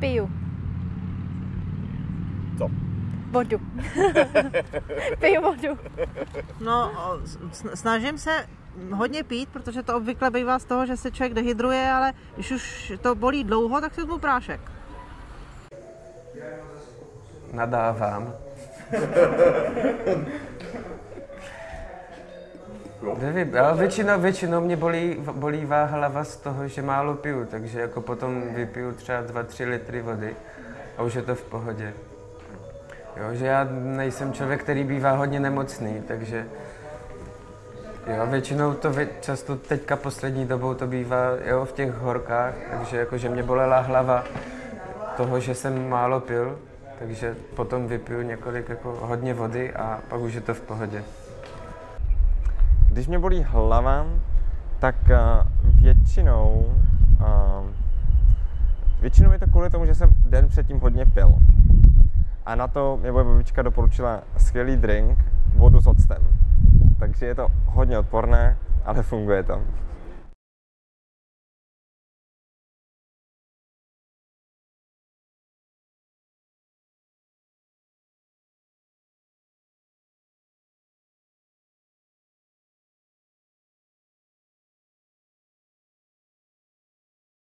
Piju. Co? Vodu. Piju vodu. No, snažím se hodně pít, protože to obvykle bývá z toho, že se člověk dehydruje, ale když už to bolí dlouho, tak si vezmu prášek. Nadávám. Nevím, ale většinou, většinou mě bolí, bolívá hlava z toho, že málo piju, takže jako potom vypiju třeba 2-3 litry vody a už je to v pohodě. Jo, že já nejsem člověk, který bývá hodně nemocný, takže jo, většinou to vě, často teďka poslední dobou to bývá jo, v těch horkách, takže jako, že mě bolela hlava toho, že jsem málo pil, takže potom vypiju několik jako hodně vody a pak už je to v pohodě. Když mě bolí hlava, tak uh, většinou, uh, většinou je to kvůli tomu, že jsem den předtím hodně pil. A na to mě moje babička doporučila skvělý drink, vodu s octem. Takže je to hodně odporné, ale funguje to.